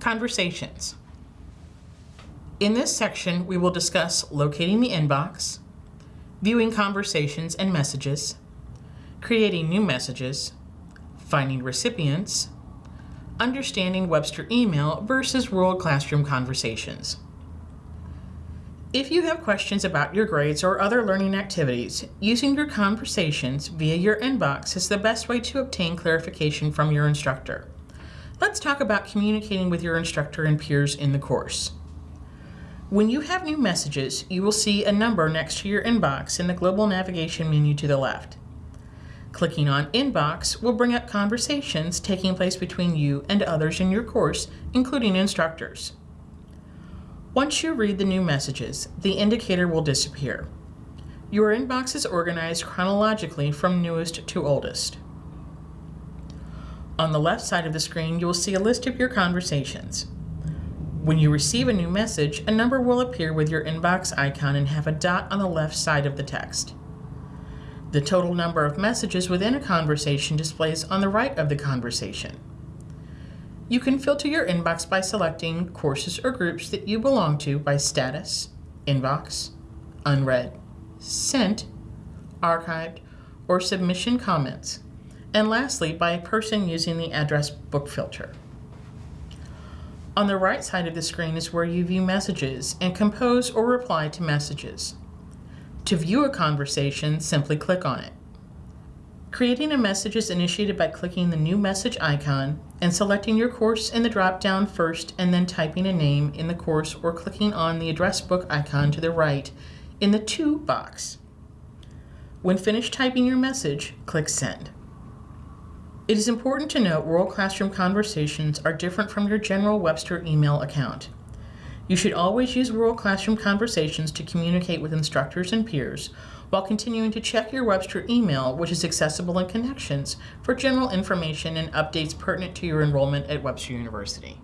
Conversations. In this section, we will discuss locating the inbox, viewing conversations and messages, creating new messages, finding recipients, understanding Webster email versus World Classroom conversations. If you have questions about your grades or other learning activities, using your conversations via your inbox is the best way to obtain clarification from your instructor. Let's talk about communicating with your instructor and peers in the course. When you have new messages, you will see a number next to your inbox in the global navigation menu to the left. Clicking on Inbox will bring up conversations taking place between you and others in your course, including instructors. Once you read the new messages, the indicator will disappear. Your inbox is organized chronologically from newest to oldest. On the left side of the screen, you will see a list of your conversations. When you receive a new message, a number will appear with your inbox icon and have a dot on the left side of the text. The total number of messages within a conversation displays on the right of the conversation. You can filter your inbox by selecting courses or groups that you belong to by status, inbox, unread, sent, archived, or submission comments. And lastly, by a person using the address book filter. On the right side of the screen is where you view messages and compose or reply to messages. To view a conversation, simply click on it. Creating a message is initiated by clicking the new message icon and selecting your course in the drop-down first and then typing a name in the course or clicking on the address book icon to the right in the To box. When finished typing your message, click Send. It is important to note World Classroom Conversations are different from your general Webster email account. You should always use World Classroom Conversations to communicate with instructors and peers while continuing to check your Webster email, which is accessible in Connections, for general information and updates pertinent to your enrollment at Webster University.